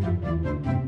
Música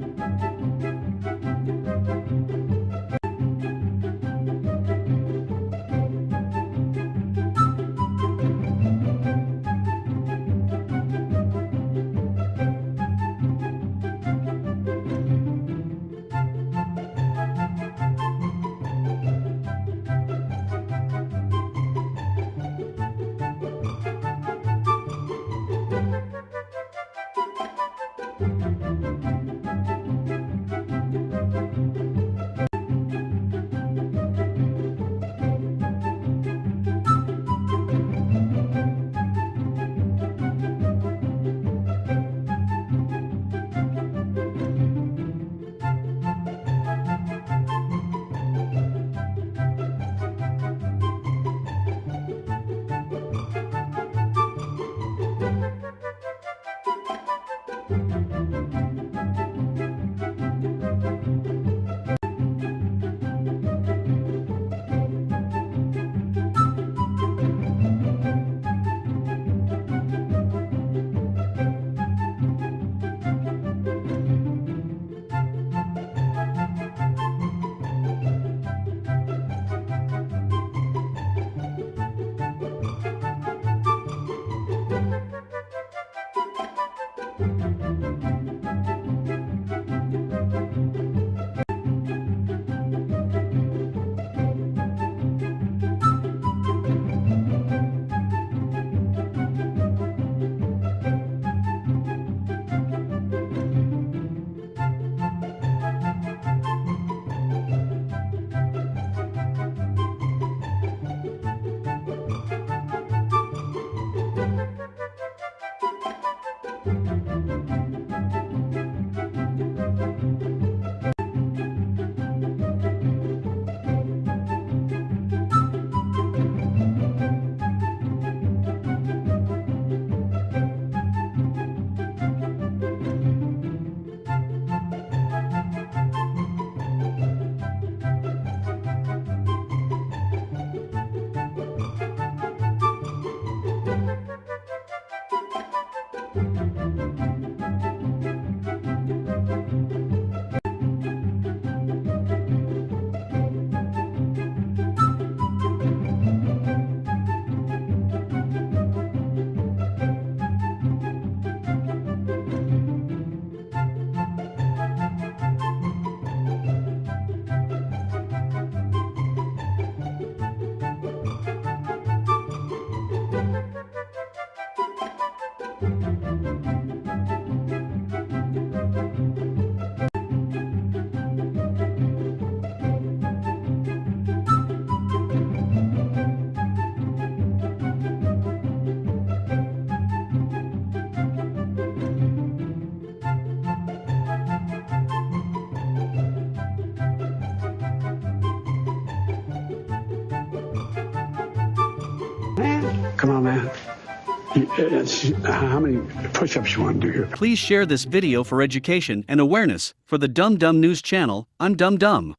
Come on, man. Uh, it's- uh, How many push-ups you want to do here? Please share this video for education and awareness. For the Dum Dum News channel, I'm Dum Dum.